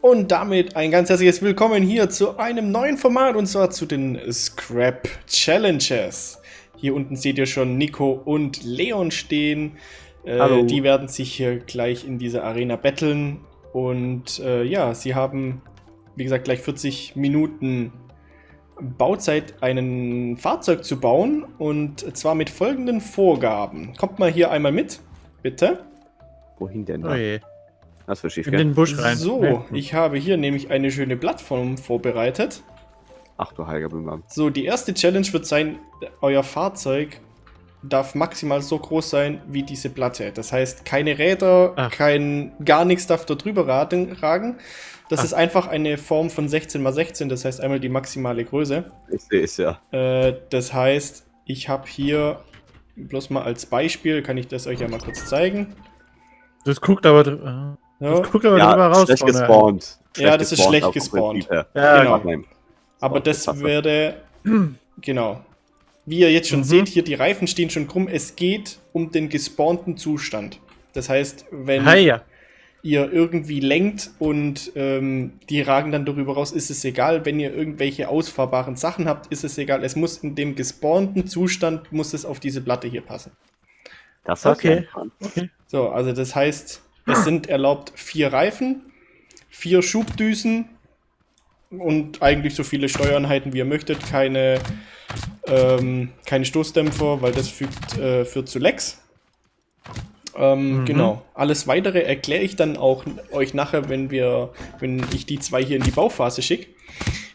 Und damit ein ganz herzliches Willkommen hier zu einem neuen Format und zwar zu den Scrap Challenges. Hier unten seht ihr schon Nico und Leon stehen. Äh, Hallo. Die werden sich hier gleich in dieser Arena betteln. Und äh, ja, sie haben, wie gesagt, gleich 40 Minuten Bauzeit, ein Fahrzeug zu bauen. Und zwar mit folgenden Vorgaben. Kommt mal hier einmal mit, bitte. Wohin denn Oh da? je. Das wird schief In gehen. den Busch rein. So, ich habe hier nämlich eine schöne Plattform vorbereitet. Ach du heiliger Bimbam. So, die erste Challenge wird sein, euer Fahrzeug darf maximal so groß sein wie diese Platte. Das heißt, keine Räder, Ach. kein gar nichts darf da drüber ragen. Das Ach. ist einfach eine Form von 16 x 16, das heißt einmal die maximale Größe. Ich sehe es ja. Äh, das heißt, ich habe hier bloß mal als Beispiel, kann ich das euch ja mal kurz zeigen. Das guckt aber, äh, Ja, das guckt aber Ja, drüber raus. schlecht gespawnt. Ja, das ist schlecht gespawnt. Ja, Genau. Nein. Aber das wäre. Genau. Wie ihr jetzt schon Mhm. seht, hier die Reifen stehen schon krumm. Es geht um den gespawnten Zustand. Das heißt, wenn ja. ihr irgendwie lenkt und ähm, die ragen dann darüber raus, ist es egal. Wenn ihr irgendwelche ausfahrbaren Sachen habt, ist es egal. Es muss in dem gespawnten Zustand, muss es auf diese Platte hier passen. Das Okay. dran. So, also das heißt, es sind erlaubt vier Reifen, vier Schubdüsen und eigentlich so viele Steuereinheiten, wie ihr möchtet. Keine, ähm, keine Stoßdämpfer, weil das fügt, äh, führt zu Lecks. Ähm, Mhm. Genau. Alles weitere erkläre ich dann auch euch nachher, wenn wir, wenn ich die zwei hier in die Bauphase schicke.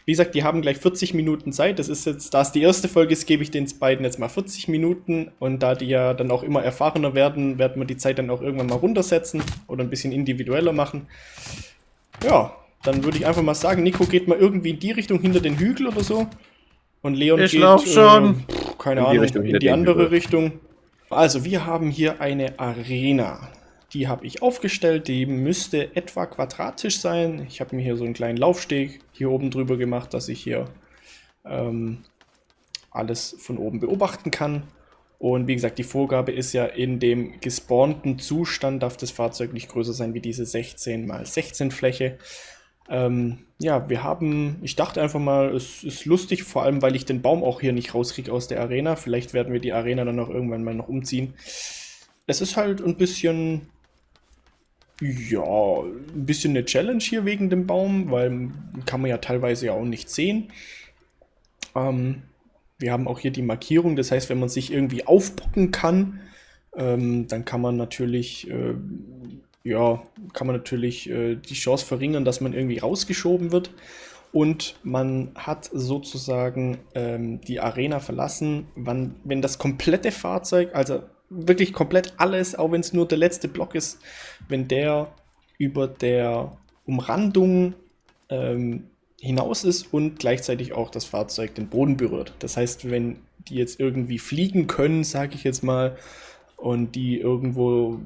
Wie gesagt, die haben gleich 40 Minuten Zeit. Das ist jetzt, da es die erste Folge ist, gebe ich den beiden jetzt mal 40 Minuten. Und da die ja dann auch immer erfahrener werden, werden wir die Zeit dann auch irgendwann mal runtersetzen oder ein bisschen individueller machen. Ja, dann würde ich einfach mal sagen, Nico geht mal irgendwie in die Richtung hinter den Hügel oder so. Und Leon Ich geht, lauf schon. Äh, keine In die Ahnung, Richtung in die andere Hügel. Richtung. Also, wir haben hier eine Arena. Die habe ich aufgestellt. Die müsste etwa quadratisch sein. Ich habe mir hier so einen kleinen Laufsteg hier oben drüber gemacht, dass ich hier ähm, alles von oben beobachten kann. Und wie gesagt, die Vorgabe ist ja, in dem gespawnten Zustand darf das Fahrzeug nicht größer sein wie diese 16 x 16 Fläche. Ähm, ja, wir haben, ich dachte einfach mal, es ist lustig, vor allem weil ich den Baum auch hier nicht rauskriege aus der Arena. Vielleicht werden wir die Arena dann auch irgendwann mal noch umziehen. Es ist halt ein bisschen, ja, ein bisschen eine Challenge hier wegen dem Baum, weil kann man ja teilweise ja auch nicht sehen. Ähm, wir haben auch hier die Markierung, das heißt, wenn man sich irgendwie aufbocken kann, ähm, dann kann man natürlich, äh, ja, kann man natürlich äh, die Chance verringern, dass man irgendwie rausgeschoben wird. Und man hat sozusagen ähm, die Arena verlassen, wann, wenn das komplette Fahrzeug, also wirklich komplett alles, auch wenn es nur der letzte Block ist, wenn der über der Umrandung ähm, hinaus ist und gleichzeitig auch das Fahrzeug den Boden berührt. Das heißt, wenn die jetzt irgendwie fliegen können, sage ich jetzt mal, und die irgendwo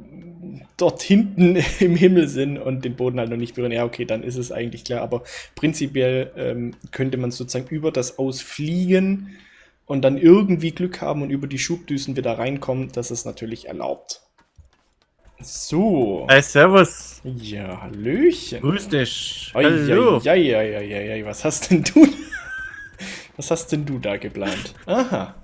dort hinten im Himmel sind und den Boden halt noch nicht berühren, ja, okay, dann ist es eigentlich klar. Aber prinzipiell ähm, könnte man sozusagen über das Ausfliegen und dann irgendwie Glück haben und über die Schubdüsen wieder reinkommen. Das ist natürlich erlaubt. So. Hi, servus. Ja, Hallöchen. Grüß dich. Oi, Hallo. oi, oi, oi, oi, oi, was hast denn du? Was hast denn du da geplant? Aha.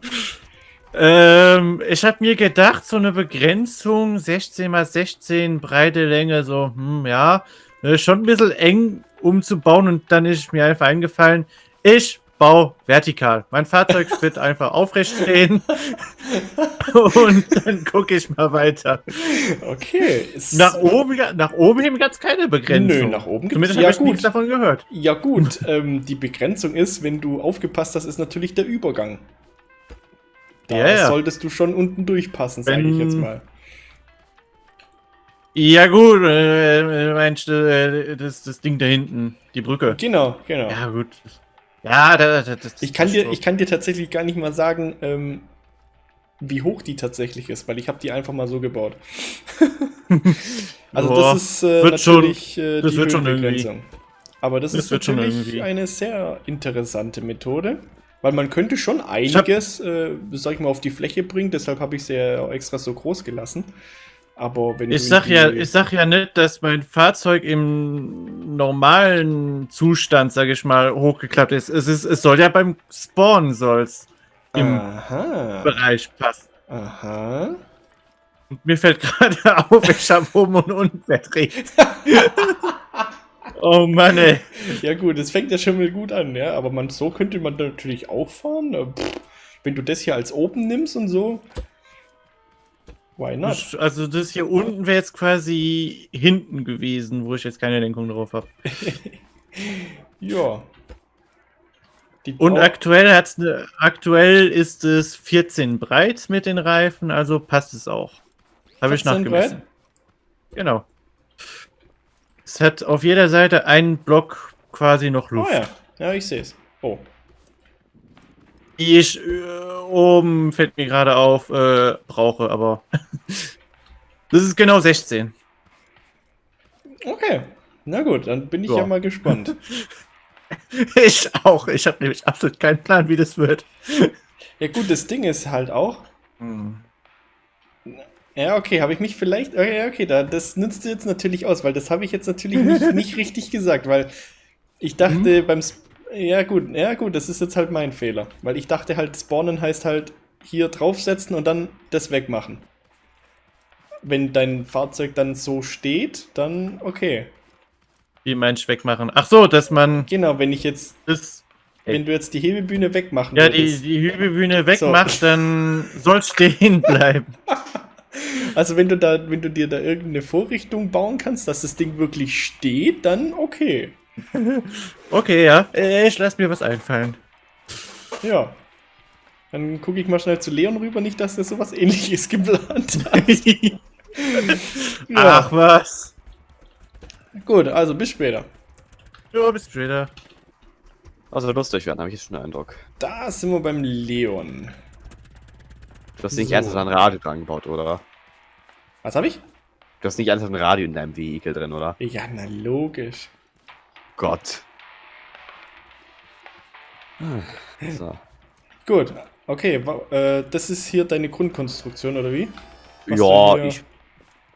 Ähm, ich habe mir gedacht, so eine Begrenzung 16 x 16 breite Länge, so, hm, ja, äh, schon ein bisschen eng umzubauen und dann ist mir einfach eingefallen, ich baue vertikal. Mein Fahrzeug wird einfach aufrecht stehen und dann gucke ich mal weiter. Okay. es- Nach oben, nach oben hin gab es keine Begrenzung. Nö, nach oben gibt's- Zumindest ja, habe ich gut. nichts davon gehört. Ja gut, ähm, die Begrenzung ist, wenn du aufgepasst hast, ist natürlich der Übergang. Da ja. solltest du schon unten durchpassen, sage ich jetzt mal. Ja gut, äh, meinst du, äh, das, das Ding da hinten, die Brücke. Genau, genau. Ja gut. Ja, da, da, das, Ich kann, das dir, so. ich kann dir tatsächlich gar nicht mal sagen, ähm, wie hoch die tatsächlich ist, weil ich habe die einfach mal so gebaut. also Boah, das ist äh, wird schon- natürlich äh, das die wird schon Höhenbegrenzung. Aber das, Das ist wird natürlich irgendwie. eine sehr interessante Methode, weil man könnte schon einiges, äh, sag ich mal, auf die Fläche bringen. Deshalb habe ich sie ja auch extra so groß gelassen. Aber wenn Ich sag ja, ich sag ja nicht, dass mein Fahrzeug im normalen Zustand, sag ich mal, hochgeklappt ist. Es ist, es soll ja beim Spawn soll's im Aha. Bereich passen. Aha. Und mir fällt gerade auf, ich habe oben und unten verdreht. oh Mann, ey. Ja gut, es fängt ja schon mal gut an, ja. Aber man, so könnte man natürlich auch fahren. Pff, Wenn du das hier als oben nimmst und so. Why not? Also das hier unten wäre jetzt quasi hinten gewesen, wo ich jetzt keine Lenkung drauf habe. Ja. Die Und aktuell hat's ne, aktuell ist es 14 breit mit den Reifen, also passt es auch. Habe ich 14 nachgemessen. breit? Genau. Es hat auf jeder Seite einen Block quasi noch Oh Luft. ja. Ja, ich sehe es. Oh. Die ich äh, oben, fällt mir gerade auf, äh, brauche, aber das ist genau 16. Okay. Na gut, dann bin ich ja, Ja. mal gespannt. Ich auch. Ich habe nämlich absolut keinen Plan, wie das wird. ja gut, das Ding ist halt auch. Ja, okay, habe ich mich vielleicht. Okay, okay, da, das nützt du jetzt natürlich aus, weil das habe ich jetzt natürlich nicht, nicht richtig gesagt, weil ich dachte beim. Ja, gut, ja, gut, das ist jetzt halt mein Fehler. Weil ich dachte halt, spawnen heißt halt hier draufsetzen und dann das wegmachen. Wenn dein Fahrzeug dann so steht, dann okay. Wie meinst du wegmachen? Ach so, dass man Genau, wenn ich jetzt, das, wenn du jetzt die Hebebühne wegmachen ja, die, die Hügelbühne wegmacht, dann soll es stehen bleiben. Also wenn du da, wenn du dir da irgendeine Vorrichtung bauen kannst, dass das Ding wirklich steht, dann okay. Okay, ja. Äh, Ich lass mir was einfallen. Ja. Dann gucke ich mal schnell zu Leon rüber, nicht, dass er sowas ähnliches geplant hat. Ach was. Gut, also bis später. Ja, bis später. Also lustig werden, habe ich jetzt schon den Eindruck. Da sind wir beim Leon. Du hast nicht So. ernsthaft ein Radio dran gebaut, oder? Was habe ich? Du hast nicht ernsthaft ein Radio in deinem Vehikel drin, oder? Ja, na logisch. Gott. Hm, So. Gut, okay, äh, das ist hier deine Grundkonstruktion, oder wie? Was ja, ich.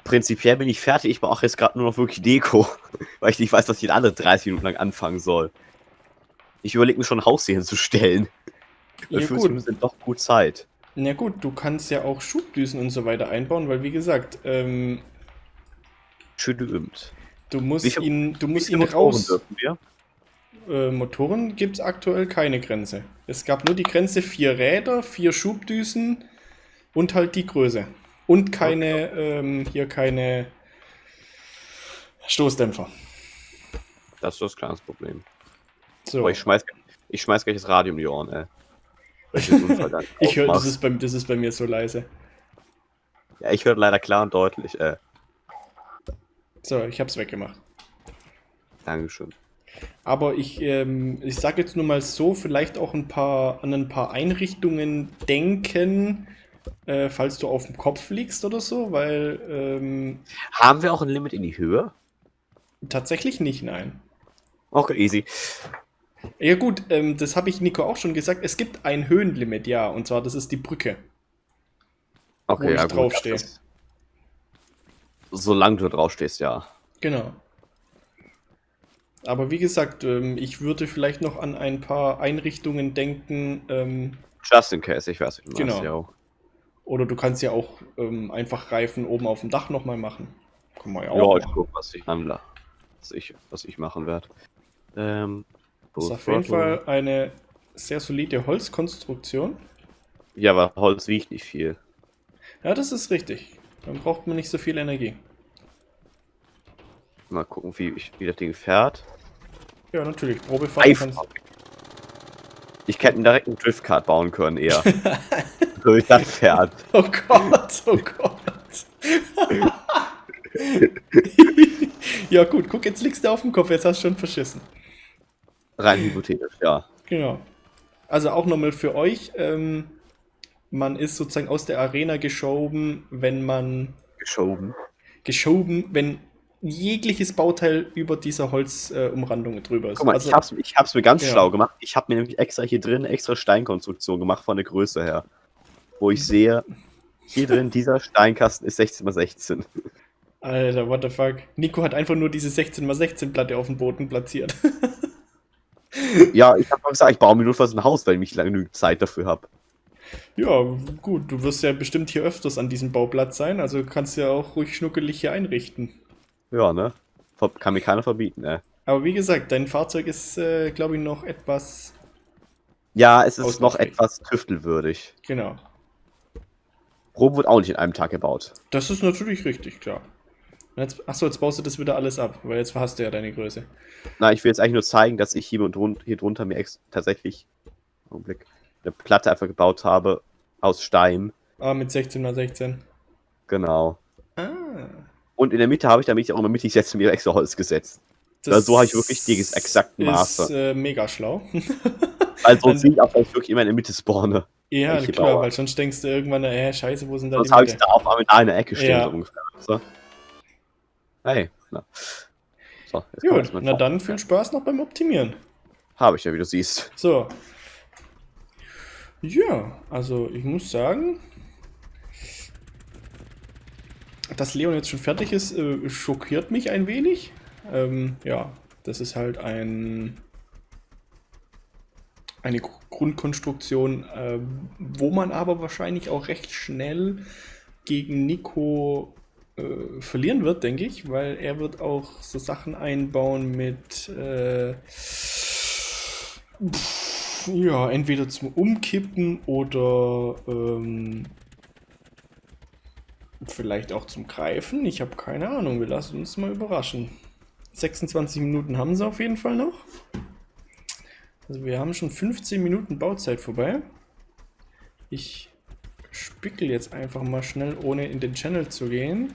Prinzipiell bin ich fertig. Ich mache jetzt gerade nur noch wirklich Deko. Weil ich nicht weiß, was ich in andere 30 Minuten lang anfangen soll. Ich überlege mir schon ein Haus hier hinzustellen. Ja, Dafür gut. ist mir doch gut Zeit. Na gut, du kannst ja auch Schubdüsen und so weiter einbauen, weil wie gesagt, ähm, Schön geübt. Du musst viel- ihn, du musst ihn Motoren raus. dürfen wir? Äh, Motoren gibt es aktuell keine Grenze. Es gab nur die Grenze vier Räder, vier Schubdüsen und halt die Größe. Und keine, ähm, hier keine Stoßdämpfer. Das ist das kleines Problem. So. Aber ich schmeiß, ich schmeiß gleich das Radio um die Ohren, ey. Ich höre, das ist, bei, das ist bei mir so leise. Ja, ich höre leider klar und deutlich, äh. So, ich hab's weggemacht. Dankeschön. Aber ich, ähm, ich sage jetzt nur mal so, vielleicht auch ein paar, an ein paar Einrichtungen denken, äh, falls du auf dem Kopf liegst oder so, weil ähm, Haben wir auch ein Limit in die Höhe? tatsächlich nicht, nein. Okay, easy. Ja gut, ähm, das habe ich Nico auch schon gesagt. Es gibt ein Höhenlimit, ja, und zwar das ist die Brücke. Okay, Wo ich ja, gut, draufstehe. das Solange du draufstehst, ja. Genau. Aber wie gesagt, ähm, ich würde vielleicht noch an ein paar Einrichtungen denken, ähm, Just in case, ich weiß, du Genau. ja. oder du kannst ja auch ähm, einfach Reifen oben auf dem Dach nochmal machen. Kann man ja Ja, auch ich machen. guck, was ich was ich, was ich machen werde. Ähm, Das ist auf jeden Fall eine sehr solide Holzkonstruktion. Ja, aber Holz wiegt nicht viel. Ja, das ist richtig. Dann braucht man nicht so viel Energie. Mal gucken, wie, ich, wie das Ding fährt. Ja, natürlich. Probefahren kannst. Ich hätte direkt einen Driftkart bauen können, eher. so wie das fährt. Oh Gott, oh Gott. ja gut, guck, jetzt liegst du auf dem Kopf, jetzt hast du schon verschissen. Rein hypothetisch, ja. Genau. Also auch nochmal für euch, ähm, man ist sozusagen aus der Arena geschoben, wenn man Geschoben. geschoben, wenn jegliches Bauteil über dieser Holzumrandung äh, drüber ist. Guck mal, also, ich, hab's, ich hab's mir ganz Ja. schlau gemacht. Ich habe mir nämlich extra hier drin eine extra Steinkonstruktion gemacht von der Größe her. Wo ich sehe, Hier drin, dieser Steinkasten ist 16 x 16. Alter, what the fuck. Nico hat einfach nur diese 16x16 Platte auf dem Boden platziert. Ja, ich habe gesagt, ich baue mir nur fast ein Haus, weil ich lange genügend Zeit dafür habe. Ja, gut, du wirst ja bestimmt hier öfters an diesem Bauplatz sein, also kannst ja auch ruhig schnuckelig hier einrichten. Ja, ne? Kann mir keiner verbieten, ne? Aber wie gesagt, dein Fahrzeug ist, äh, glaube ich, noch etwas. Ja, es ist noch etwas tüftelwürdig. Genau. Rom wird auch nicht in einem Tag gebaut. Das ist natürlich richtig, klar. Jetzt, achso, jetzt baust du das wieder alles ab, weil jetzt hast du ja deine Größe. Na, ich will jetzt eigentlich nur zeigen, dass ich hier, und drun hier drunter mir ex tatsächlich Augenblick, eine Platte einfach gebaut habe aus Stein. Ah, mit 16x16. Genau. Ah. Und in der Mitte habe ich, damit ich auch immer mittig setze, mir extra Holz gesetzt. Also so habe ich wirklich die exakten Maße. Ist äh, mega schlau. Also dann- sehe ich auch, dass ich wirklich immer in der Mitte spawne. ja, klar, Bauer? weil sonst denkst du irgendwann, äh, scheiße, wo sind da Sonst die habe ich da auf einmal in einer Ecke stehen, Ja. so ungefähr. So. Hey, na. So, Gut, na dann viel Spaß noch beim Optimieren. Habe ich ja, wie du siehst. So. Ja, also ich muss sagen, dass Leon jetzt schon fertig ist, äh, schockiert mich ein wenig. Ähm, ja, das ist halt ein eine Gr- Grundkonstruktion, ähm, wo man aber wahrscheinlich auch recht schnell gegen Nico äh, verlieren wird, denke ich, weil er wird auch so Sachen einbauen mit äh, pff, ja, entweder zum Umkippen oder ähm, vielleicht auch zum Greifen. Ich habe keine Ahnung, wir lassen uns mal überraschen. 26 Minuten haben sie auf jeden Fall noch. Also wir haben schon 15 Minuten Bauzeit vorbei. Ich spickel jetzt einfach mal schnell, ohne in den Channel zu gehen.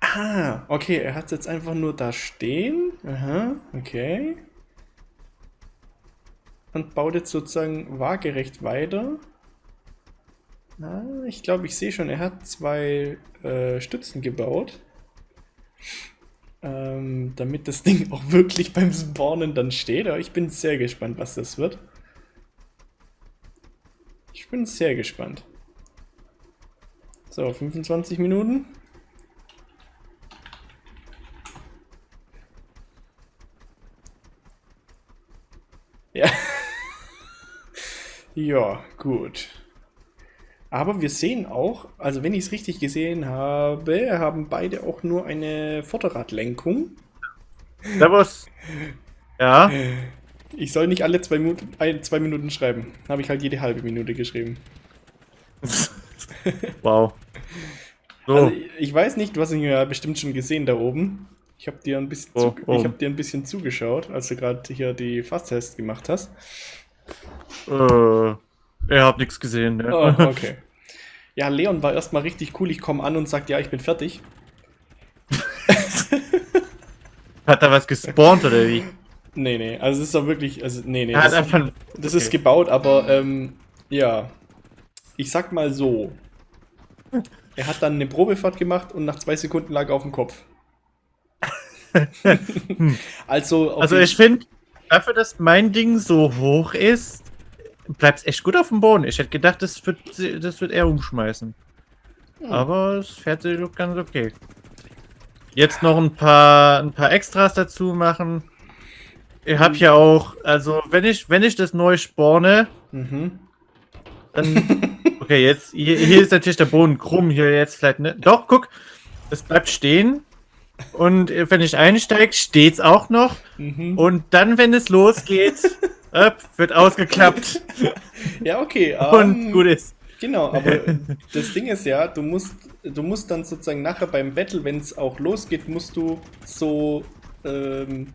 Ah, okay, er hat es jetzt einfach nur da stehen. Aha, okay. Und baut jetzt sozusagen waagerecht weiter. Ah, ich glaube, ich sehe schon, er hat zwei äh, Stützen gebaut. Ähm, damit das Ding auch wirklich beim Spawnen dann steht. Aber ich bin sehr gespannt, was das wird. Ich bin sehr gespannt. So, 25 Minuten. Ja. Ja, gut. Aber wir sehen auch, also wenn ich es richtig gesehen habe, haben beide auch nur eine Vorderradlenkung. Servus. Ja, Ich soll nicht alle zwei Minuten, ein, zwei Minuten schreiben. Habe ich halt jede halbe Minute geschrieben. wow. So, Also ich weiß nicht, du hast ihn ja bestimmt schon gesehen da oben. Ich habe dir ein bisschen, Oh, oh. ich hab dir ein bisschen zugeschaut, als du gerade hier die Fasstests gemacht hast. Äh, er hat nichts gesehen. Ne? Oh, okay. Ja, Leon war erstmal richtig cool. Ich komme an und sagt, ja, ich bin fertig. Hat er was gespawnt oder wie? Nee, nee, also es ist doch wirklich, also nee, nee. Er hat das- einfach. Das okay. ist gebaut, aber ähm, ja. Ich sag mal so. Er hat dann eine Probefahrt gemacht und nach zwei Sekunden lag er auf dem Kopf. also, auf Also jeden- ich finde, dafür, dass mein Ding so hoch ist, bleibt es echt gut auf dem Boden. Ich hätte gedacht, das wird, das wird er umschmeißen. Hm. Aber es fährt sich ganz okay. Jetzt noch ein paar, ein paar Extras dazu machen. Ich habe ja auch, also wenn ich, wenn ich das neu spawne, Mhm. dann. Okay, jetzt, hier, hier ist natürlich der Boden krumm, hier jetzt vielleicht ne. Doch, guck, es bleibt stehen. Und wenn ich einsteige, steht's auch noch. Mhm. Und dann, wenn es losgeht, öpp, wird ausgeklappt Ja, okay. und ähm, gut ist. Genau, aber das Ding ist ja, du musst, du musst dann sozusagen nachher beim Battle, wenn es auch losgeht, musst du so ähm,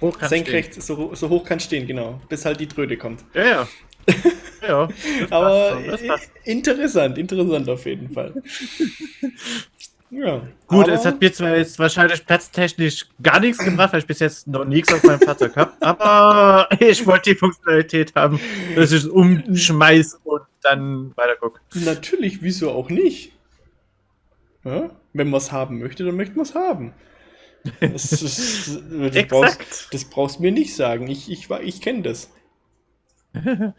Hoch senkrecht, so, so hoch kann stehen, genau, bis halt die Tröte kommt. Ja, ja. ja. Aber schon, interessant, interessant auf jeden Fall. Ja. Gut, aber, es hat mir zwar jetzt wahrscheinlich platztechnisch gar nichts gebracht, weil ich bis jetzt noch nichts auf meinem Fahrzeug habe, aber ich wollte die Funktionalität haben, dass ich es umschmeiß und dann weiter gucke. Natürlich, wieso auch nicht? Ja? Wenn man es haben möchte, dann möchte man es haben. Das, ist, das, brauchst, das brauchst du mir nicht sagen. Ich, ich, ich kenne das.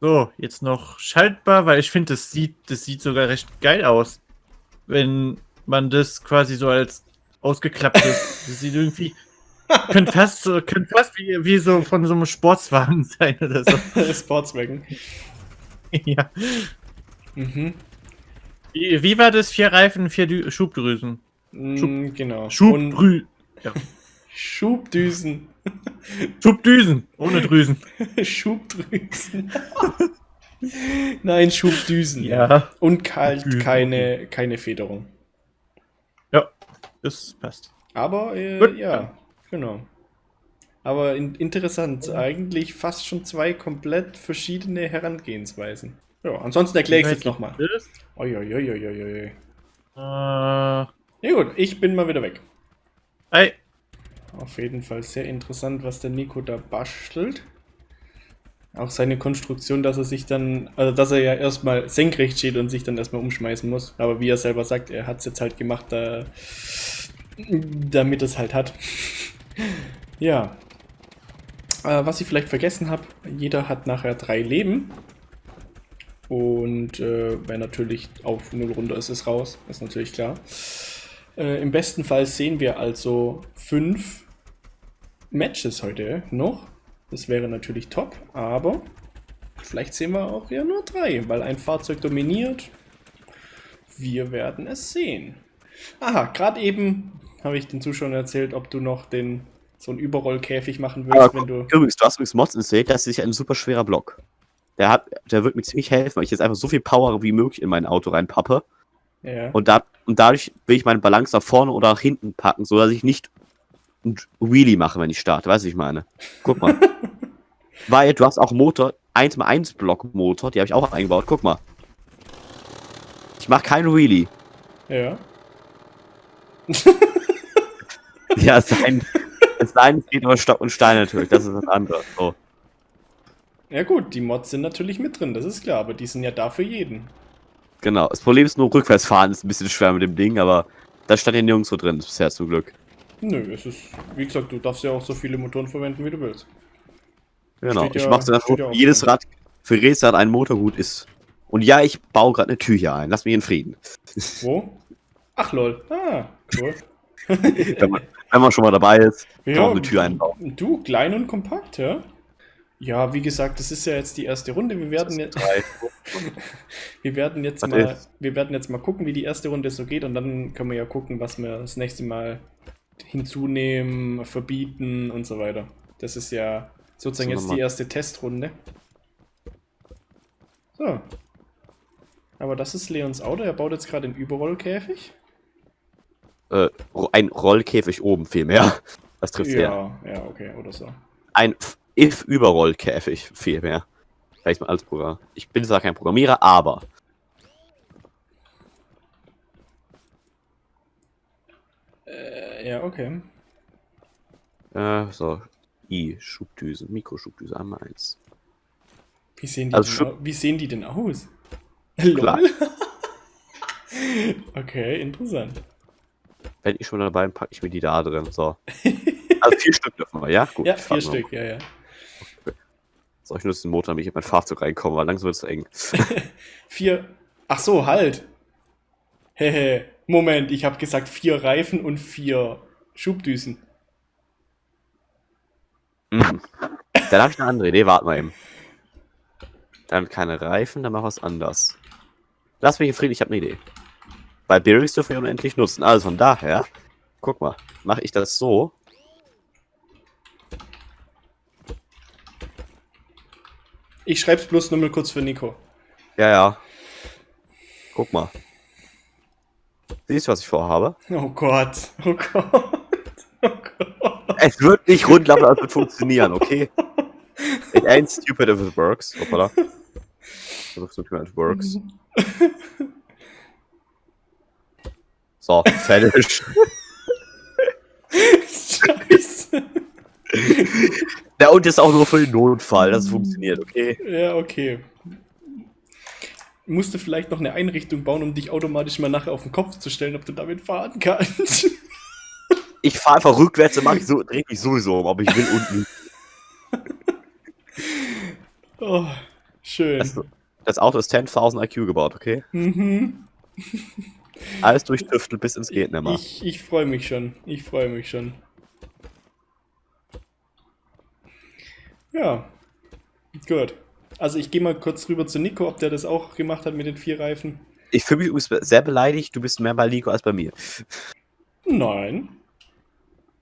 So, jetzt noch schaltbar, weil ich finde, das sieht, das sieht sogar recht geil aus. Wenn man das quasi so als ausgeklapptes, das sieht irgendwie, könnte fast, so, könnte fast wie, wie so von so einem Sportswagen sein oder so. Sportswagen. ja. Mhm. Wie, wie war das? Vier Reifen, vier Dü Schubdrüsen. Mm, genau. Und Schubdrü Schubdüsen. Schubdüsen, ohne Drüsen. Schubdrüsen. Nein, Schubdüsen. Ja, Und Düsen, keine, keine Federung. Das passt. Aber äh, Gut. ja, genau. Aber in, interessant, eigentlich fast schon zwei komplett verschiedene Herangehensweisen. Ja, ansonsten erkläre ich es jetzt nochmal. Äh, Ja gut, ich bin mal wieder weg. ei, Auf jeden Fall sehr interessant, was der Nico da bastelt. Auch seine Konstruktion, dass er sich dann, also dass er ja erstmal senkrecht steht und sich dann erstmal umschmeißen muss. Aber wie er selber sagt, er hat es jetzt halt gemacht, da, damit es halt hat. ja. Äh, was ich vielleicht vergessen habe, jeder hat nachher drei Leben. Und äh, wer natürlich auf 0 runter ist, ist raus. Ist natürlich klar. Äh, Im besten Fall sehen wir also fünf Matches heute noch. Das wäre natürlich top, aber vielleicht sehen wir auch ja nur drei, weil ein Fahrzeug dominiert. Wir werden es sehen. Aha, gerade eben habe ich den Zuschauern erzählt, ob du noch den so einen Überrollkäfig machen Aber würdest, wenn guck, du. übrigens, du hast übrigens Mods installiert, das ist ein super schwerer Block. Der, hat, der wird mir ziemlich helfen, weil ich jetzt einfach so viel Power wie möglich in mein Auto reinpappe. Ja. Und, da, und dadurch will ich meine Balance nach vorne oder nach hinten packen, sodass ich nicht ein Wheelie mache, wenn ich starte. Weißt du, ich meine? Guck mal. Weil du hast auch Motor, 1x1 Block Motor, die habe ich auch eingebaut. Guck mal. Ich mache keinen Wheelie. ja. Ja, es sei denn, es sei denn, es geht über Stock und Stein natürlich. Das ist was anderes. So. Ja gut, die Mods sind natürlich mit drin, das ist klar, aber die sind ja da für jeden. Genau. Das Problem ist nur, rückwärts fahren ist ein bisschen schwer mit dem Ding, aber da stand ja nirgendwo drin bisher zum Glück. Nö, es ist, wie gesagt, du darfst ja auch so viele Motoren verwenden, wie du willst. Genau. Steht ich ja- mache steht ja jedes drin. Rad, für Rad ein Motor gut ist. Und ja, ich baue gerade eine Tür hier ein. Lass mich in Frieden. Wo? Ach lol. Ah, cool. Wenn man, wenn man schon mal dabei ist, kann man eine Tür einbauen. Du, klein und kompakt, ja? Ja, wie gesagt, das ist ja jetzt die erste Runde. Wir werden jetzt, wir werden jetzt mal, wir werden jetzt mal gucken, wie die erste Runde so geht und dann können wir ja gucken, was wir das nächste Mal hinzunehmen, verbieten und so weiter. Das ist ja sozusagen So, jetzt die erste Testrunde. So. Aber das ist Leons Auto. Er baut jetzt gerade den Überrollkäfig. Äh, ein Rollkäfig oben vielmehr. Das trifft ja. Ja, ja, okay, oder so. Ein If-Überrollkäfig vielmehr. Vielleicht mal als Programm. Ich bin zwar kein Programmierer, aber. Äh, ja, okay. Äh, so. I, Schubdüse, Mikroschubdüse, einmal eins. Wie sehen die, Also denn, wie sehen die denn aus? Okay, interessant. Wenn ich schon dabei bin, packe ich mir die da drin. So. Also vier Stück dürfen wir, ja? Gut. Ja, vier. Stück, ja, ja. So, ich nutze den Motor, damit ich in mein Fahrzeug reinkomme, weil langsam wird es eng. Vier. Ach so, halt. Hehe. Moment, ich habe gesagt vier Reifen und vier Schubdüsen. Mhm. Dann habe ich eine andere Idee, warte mal eben. Dann keine Reifen, dann mach was anders. Lass mich in Frieden, ich habe eine Idee. Bei Bearings dürfen wir unendlich nutzen. Also von daher, guck mal, mache ich das so. Ich schreib's bloß nur mal kurz für Nico. Ja, ja. Guck mal. Siehst du, was ich vorhabe? Oh Gott. Oh Gott. Oh Gott. Es wird nicht rund laufen, aber es wird funktionieren, okay? It ain't stupid if it works. Hoppala. Stupid if it works. So, fertig. Scheiße. Ja, und ist auch nur für den Notfall, dass es funktioniert, okay? Ja, okay. Musste vielleicht noch eine Einrichtung bauen, um dich automatisch mal nachher auf den Kopf zu stellen, ob du damit fahren kannst. Ich fahre einfach rückwärts und mache ich so, dreh mich sowieso um, ob ich will nicht. Oh, Schön. Das, das Auto ist 10.000 IQ gebaut, okay? Mhm. Alles durchtüftelt bis ins geht nimmer. Ich, ich freue mich schon. Ich freue mich schon. Ja. Gut. Also ich gehe mal kurz rüber zu Nico, ob der das auch gemacht hat mit den vier Reifen. Ich fühle mich übrigens sehr beleidigt, du bist mehr bei Nico als bei mir. Nein.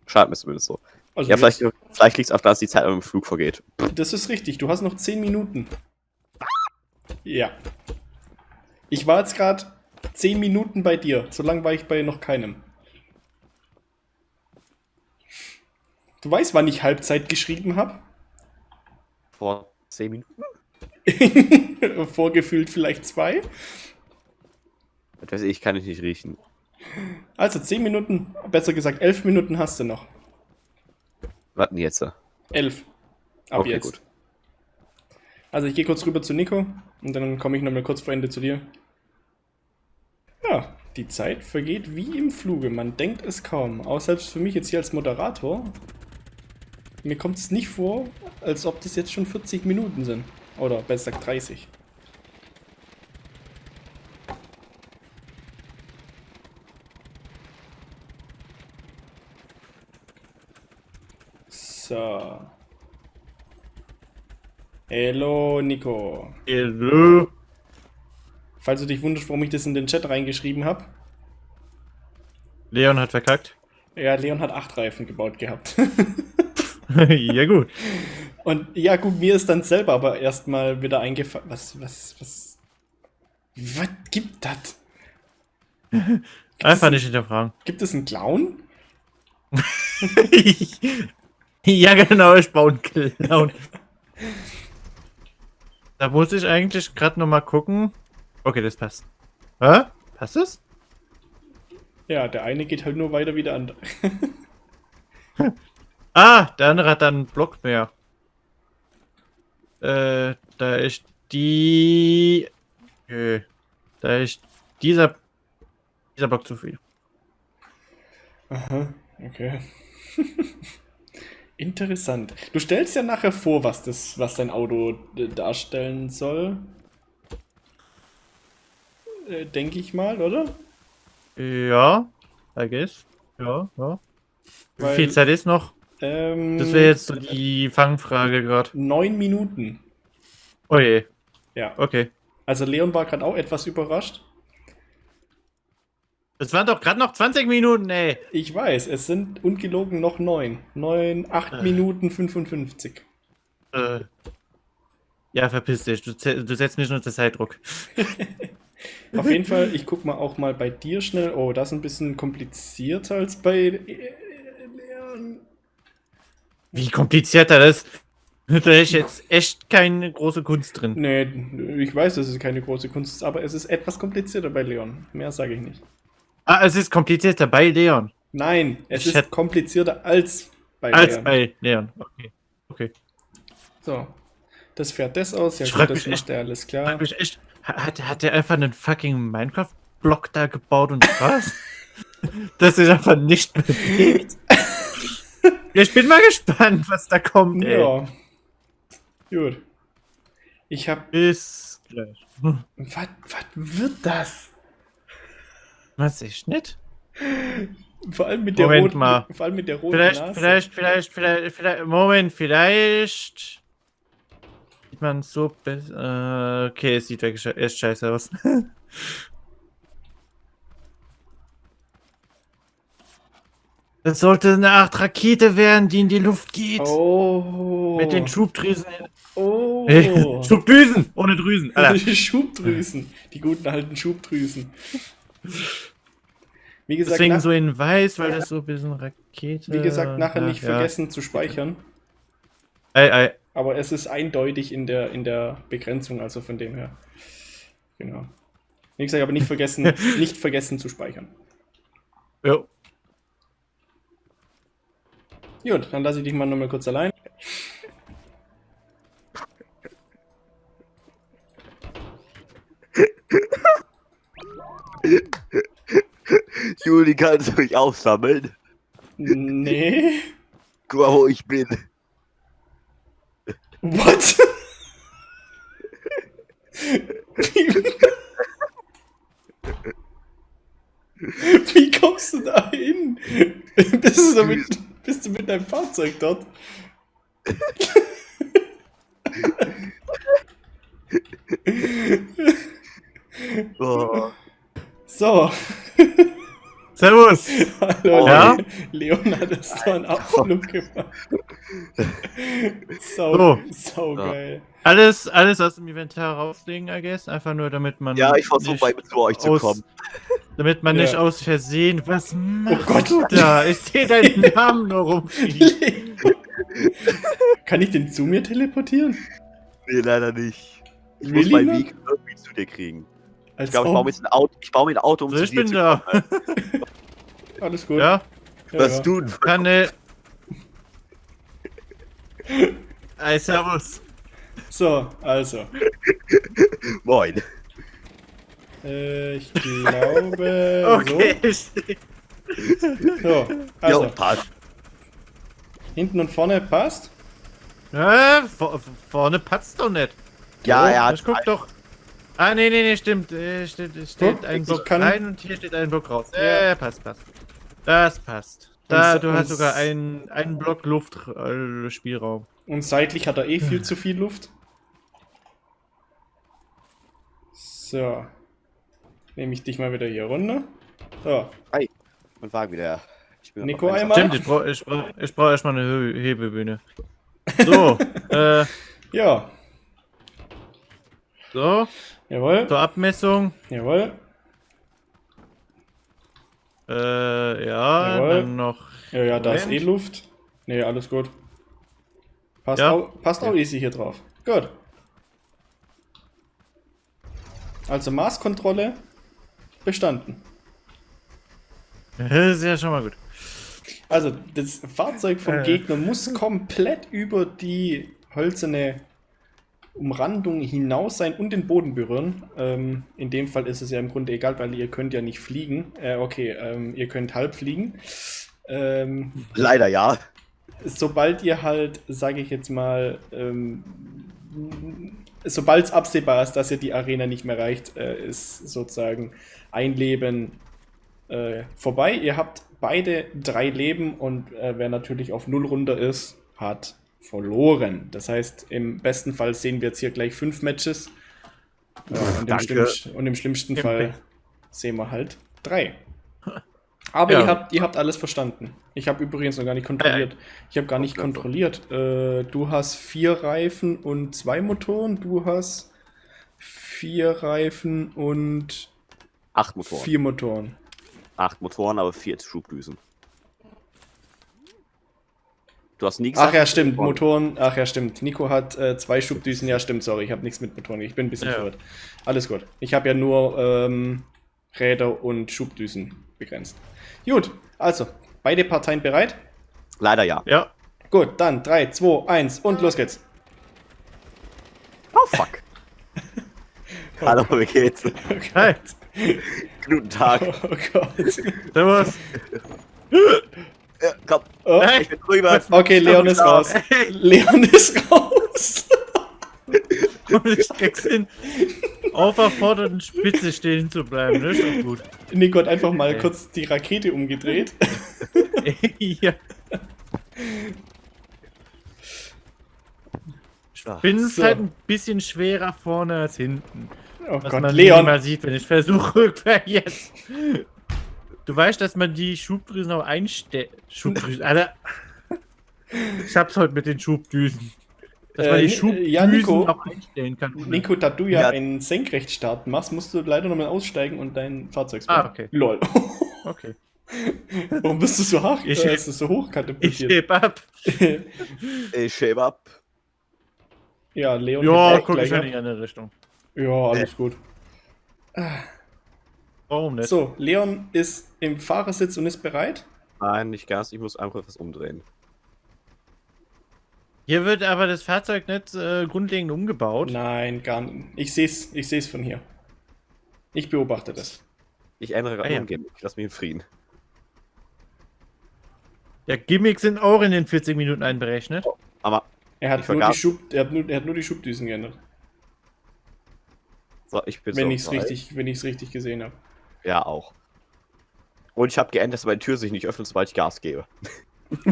Schade mir zumindest so. Also Ja, vielleicht, vielleicht liegt es auf, dass die Zeit im Flug vergeht. Das ist richtig. Du hast noch 10 Minuten. Ja. Ich war jetzt gerade 10 Minuten bei dir. So lange war ich bei noch keinem. Du weißt, wann ich Halbzeit geschrieben habe? Vor 10 Minuten? Vorgefühlt vielleicht zwei. Das weiß ich, kann ich nicht riechen. Also 10 Minuten, besser gesagt 11 Minuten hast du noch. Warten jetzt. 11. Ab Okay, jetzt. gut. Also ich gehe kurz rüber zu Nico und dann komme ich nochmal kurz vor Ende zu dir. Ja, die Zeit vergeht wie im Fluge. Man denkt es kaum. Auch selbst für mich jetzt hier als Moderator. Mir kommt es nicht vor, als ob das jetzt schon 40 Minuten sind. Oder besser gesagt 30. So. Hello, Nico. Hello. Falls du dich wunderst, warum ich das in den Chat reingeschrieben habe. Leon hat verkackt. Ja, Leon hat acht Reifen gebaut gehabt. ja, gut. Und ja, gut, mir ist dann selber aber erstmal wieder eingefallen. Was, was, was. Was gibt das? Einfach nicht hinterfragen. Gibt es einen Clown? ja, genau, ich baue einen Clown. Da muss ich eigentlich gerade noch mal gucken. Okay, das passt. Hä? Passt das? Ja, der eine geht halt nur weiter wie der andere. Ah, der andere hat dann einen Block mehr. Äh, da ist die. Nö. Da ist dieser. Dieser Block zu viel. Aha, okay. Interessant. Du stellst ja nachher vor, was das, was dein Auto äh, darstellen soll. Äh, Denke ich mal, oder? Ja, I guess. Ja, ja. Wie Weil- viel Zeit ist noch? Ähm, Das wäre jetzt so die Fangfrage gerade. neun Minuten. Oh je. Ja. Okay. Also Leon war gerade auch etwas überrascht. Das waren doch gerade noch 20 Minuten, ey. Ich weiß, es sind ungelogen noch neun. Neun, acht Äh. Minuten 55. Äh. Ja, verpiss dich. Du, du setzt mich nur unter Zeitdruck. Auf jeden Fall, ich guck mal auch mal bei dir schnell. Oh, das ist ein bisschen komplizierter als bei äh, Leon. Wie komplizierter das. Da ist jetzt echt keine große Kunst drin. Nee, ich weiß, dass es keine große Kunst ist, aber es ist etwas komplizierter bei Leon. Mehr sage ich nicht. Ah, es ist komplizierter bei Leon. Nein, es Ich ist komplizierter als bei Als Leon. bei Leon. Okay. Okay. So. Das fährt das aus. Ja, Ich gut, das mich macht echt- er alles klar. mich echt, hat, hat der einfach einen fucking Minecraft-Block da gebaut und was? das sich einfach nicht bewegt. Ich bin mal gespannt, was da kommt, ey. Ja. Gut. Ich hab. Bis gleich. Was, was wird das? Was ich nicht? Vor allem mit der Moment roten, mal. vor allem mit der roten Vielleicht, Nase. vielleicht, vielleicht, vielleicht, vielleicht, Moment, vielleicht. Man so besser. Äh, okay, es sieht wirklich echt scheiße aus. Das sollte eine Art Rakete werden, die in die Luft geht. Oh. Mit den Schubdrüsen. Oh. Schubdüsen! Ohne Drüsen. Alter. Die Schubdrüsen. Die guten alten Schubdrüsen. Wie gesagt, Deswegen so in weiß, weil das so ein bisschen Rakete. wie gesagt nachher Ja, nicht ja. vergessen zu speichern. Ei, ei. Aber es ist eindeutig in der, in der Begrenzung, also von dem her. Genau. Wie gesagt, aber nicht vergessen, nicht vergessen zu speichern. Jo. Gut, dann lasse ich dich mal nochmal kurz allein. Juli, kannst du mich aufsammeln? Nee. Guck mal, wo ich bin. What? Wie kommst du da hin? Bist du, mit, bist du mit deinem Fahrzeug dort? Oh. So, Servus! hallo, Ja? Hat es da einen Abflug gemacht. Sau, So. sau Ja. geil. Alles, alles aus dem Inventar rauslegen, I guess. Einfach nur, damit man. Ja, ich versuche bei zu euch zu kommen. Damit man Ja. nicht aus Versehen. Was machst Gott. du da? Ich sehe deinen Namen nur rumfliegen. Kann ich den zu mir teleportieren? Nee, leider nicht. Ich Really muss meinen? Weg irgendwie zu dir kriegen. Als Ich glaube, ich baue mir jetzt ein Auto, ich baue mir ein Auto um So, zu ich dir bin zu da. kommen. Alles gut. Ja, Ja, Was ja. du denn? kann äh, Ey, servus. So, also. Moin. Äh, ich glaube. Okay, ich seh- So, so Jo, also. passt. Hinten und vorne passt. Äh, vor, vorne patzt doch nicht. Ja, er hat. Ich guck doch. Ah, nee, nee, nee, stimmt. Äh, steht es steht Guck, ein Block kann- rein und hier steht ein Block raus. Ja. Äh, passt, passt. Das passt. Da, Und- du hast und- sogar einen, einen Block Luftspielraum. Äh, Spielraum. Und seitlich hat er eh viel zu viel Luft. So. Nehme ich dich mal wieder hier runter. So, Hi. Und Wagen wieder. Ich bin Nico einmal. Stimmt, ich brauche ich brauch, ich brauch erstmal eine Hebebühne. So, äh, ja. So, Jawohl. zur Abmessung. Jawohl. Äh, ja, Jawohl. dann noch. Ja, ja, da ist eh. Luft. Nee, alles gut. Passt, Ja. auch, passt auch easy hier drauf. Gut. Also Maßkontrolle bestanden. Das ist ja schon mal gut. Also das Fahrzeug vom Äh. Gegner muss komplett über die hölzerne Umrandung hinaus sein und den Boden berühren. Ähm, in dem Fall ist es ja im Grunde egal, weil ihr könnt ja nicht fliegen. Äh, okay, ähm, ihr könnt halb fliegen. Ähm, Leider ja. sobald ihr halt, sage ich jetzt mal, ähm, sobald es absehbar ist, dass ihr die Arena nicht mehr reicht, äh, ist sozusagen ein Leben äh, vorbei. Ihr habt beide drei Leben und äh, wer natürlich auf null runter ist, hat verloren. Das heißt, im besten Fall sehen wir jetzt hier gleich fünf Matches. Äh, und, im und im schlimmsten Im Fall sehen wir halt drei. Aber Ja. ihr, habt, ihr habt alles verstanden. Ich habe übrigens noch gar nicht kontrolliert. Ich habe gar nicht kontrolliert. Äh, du hast vier Reifen und zwei Motoren. Du hast vier Reifen und Acht Motoren. vier Motoren. Acht Motoren, aber vier Schubdüsen. Du hast nie gesagt. Ach ja, stimmt. Motoren. Ach ja, stimmt. Nico hat äh, zwei Schubdüsen. Ja, stimmt. Sorry, ich habe nichts mit Motoren. Ich bin ein bisschen Ja. verwirrt. Alles gut. Ich habe ja nur ähm, Räder und Schubdüsen begrenzt. Gut. Also, beide Parteien bereit? Leider ja. Ja. Gut, dann 3, 2, 1 und los geht's. Oh fuck. Hallo, wie geht's? Hi. Guten Tag. Oh Gott. Servus. Ja, komm, Oh. Ich bin drüber. Okay, Leon ist raus. Leon ist raus. Und ich krieg's hin, auf der vorderen Spitze stehen zu bleiben. Das ist doch gut. Nico hat einfach mal Okay. kurz die Rakete umgedreht. ja. Ah, Bin So. halt ein bisschen schwerer vorne als hinten. Oh Was Gott, man Leon. mal sieht, wenn ich versuche, rückwärts. Du weißt, dass man die Schubdrüsen auch einstellt. Schubdrüsen, Alter. Ich hab's heute mit den Schubdüsen. Dass man Äh, die Ni- Schubdüsen ja, Nico. auch einstellen kann. Nico, da du ja, Ja. einen Senkrechtstart machst, musst du leider nochmal aussteigen und dein Fahrzeug Ah, spawnen. okay. Lol. Okay. Warum bist du so hoch? Ich- äh, ist es so hoch Ich heb ab. Ich shape ab. ja, Leon. Ja, guck ich in eine Richtung. Ja, alles gut. Warum nicht? So, Leon ist im Fahrersitz und ist bereit. Nein, nicht ganz. Ich muss einfach etwas umdrehen. Hier wird aber das Fahrzeug nicht äh, grundlegend umgebaut. Nein, gar nicht. Ich sehe es ich seh's von hier. Ich beobachte das. Ich ändere gerade Ah, ja. mein Gimmick. Lass mich in Frieden. Ja, Gimmicks sind auch in den 40 Minuten einberechnet. Aber Er hat, Ich nur die. Schub, er, hat nur, er hat nur die Schubdüsen geändert. So, ich bin Wenn so ich es bereit. richtig, wenn ich's richtig gesehen habe. Ja, auch. Und ich habe geändert, dass meine Tür sich nicht öffnet, sobald ich Gas gebe.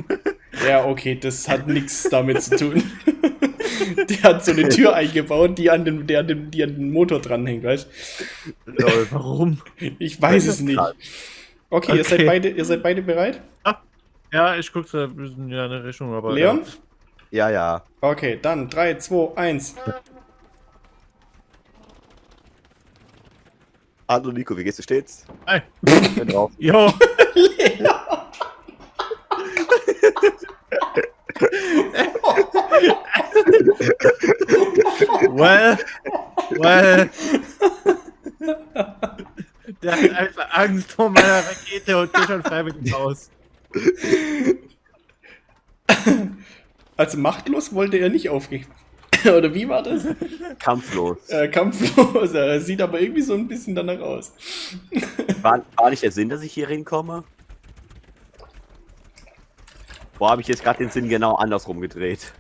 Ja, okay, das hat nichts damit zu tun. Der hat so eine Tür eingebaut, die an den, der an den, die an den Motor dranhängt, weißt Lol. Warum? Ich weiß es nicht. Okay, Ihr, seid Okay. beide, ihr seid beide bereit? Ja, ich gucke in eine Richtung, aber. Leon? Ja, ja. Okay, dann 3, 2, 1. Hallo Nico, wie geht's dir stets? Hi. Bin drauf. Jo! well, well. Der hat einfach Angst vor meiner Rakete und geht schon freiwillig raus. Also machtlos wollte er nicht aufgehen. Oder wie war das? Kampflos. Äh, kampflos. Er sieht aber irgendwie so ein bisschen danach aus. War, war nicht der Sinn, dass ich hier hinkomme? Wo habe ich jetzt gerade den Sinn genau andersrum gedreht?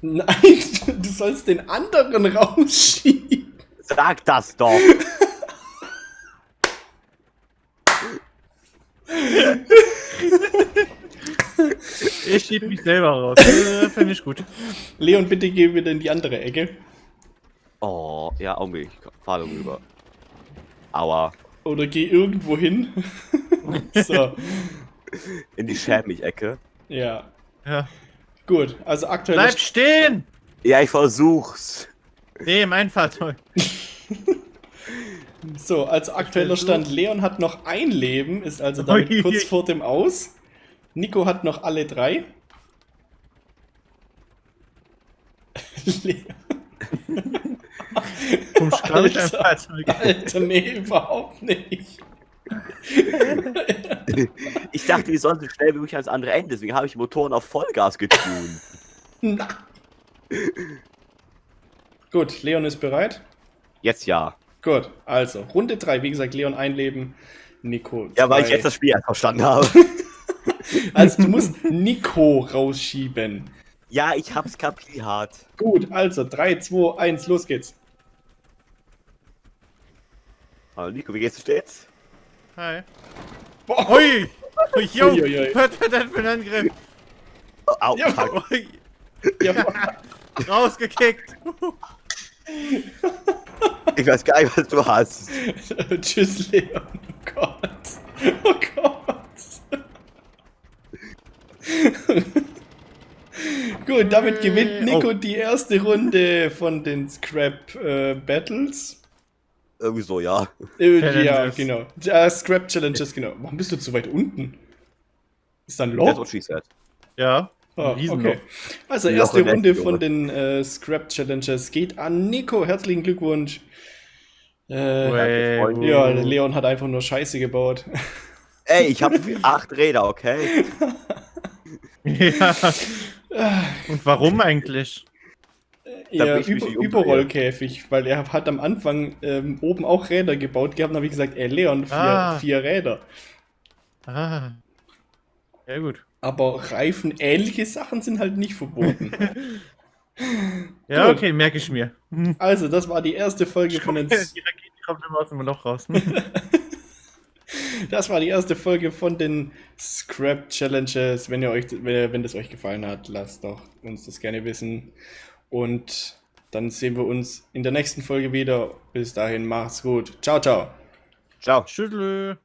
Nein, du sollst den anderen rausschieben. Sag das doch! Ich schieb mich selber raus. Äh, Finde ich gut. Leon, bitte geh wieder in die andere Ecke. Oh, ja, Augenblick. Ich fahre rüber. Aua. Oder geh irgendwo hin. so, In die Schämig-Ecke. ja. Ja. Gut, also aktuell. Bleib stehen! Ja, ich versuch's. Nee, mein Fahrzeug. So, als aktueller Stand, Leon hat noch ein Leben, ist also damit Ui. kurz vor dem Aus. Nico hat noch alle drei. Mit deinem Alter. Alter, nee, überhaupt nicht. Ich dachte, wir sollen so schnell wie möglich ans andere Ende, deswegen habe ich Motoren auf Vollgas getunt. Na. Gut, Leon ist bereit. Jetzt ja. Gut, also Runde 3, wie gesagt, Leon ein Leben, Nico. Ja, weil ich zwei. jetzt das Spiel erst verstanden habe. Also du musst Nico rausschieben. ja, ich hab's kapiert. Gut, also 3, 2, 1, los geht's. Hallo Nico, wie geht's dir stets? Hi. Boah! Ui, ui, ui. Was war das für ein Angriff? Oh, au, Ja. fuck. Ui, ja, rausgekickt! Ich weiß gar nicht, was du hast. Tschüss, Leon. Oh Gott. Oh Gott. Gut, damit gewinnt Nico Oh. die erste Runde von den Scrap äh, Battles. Irgendwie so, ja. Äh, ja, Challenges. genau. Ja, Scrap Challenges, genau. Warum bist du zu weit unten? Ist da ein That's Loch? what she said. Ja. Riesenloch. okay. Also, erste Runde von den äh, Scrap Challenges geht an Nico. Herzlichen Glückwunsch. Äh, ja. Leon hat einfach nur Scheiße gebaut. Ey, ich habe acht Räder, okay? Ja. Und warum eigentlich? Ja, über. Überrollkäfig, weil er hat am Anfang ähm, oben auch Räder gebaut gehabt. Dann habe ich gesagt, ey Leon, vier, Ah. vier Räder. Ah. Ja, gut. Aber Reifen, ähnliche Sachen sind halt nicht verboten. Ja, Gut. okay, merke ich mir. Also, das war die erste Folge von den Die Rakete kommt immer aus dem Loch raus. Das war die erste Folge von den Scrap Challenges. Wenn ihr euch, wenn, wenn das euch gefallen hat, lasst doch uns das gerne wissen. Und dann sehen wir uns in der nächsten Folge wieder. Bis dahin, macht's gut. Ciao, ciao. Ciao. Schüttel.